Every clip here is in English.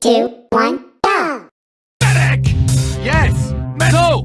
two, one, go! Medic! Yes! Me no!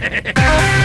Hehehehe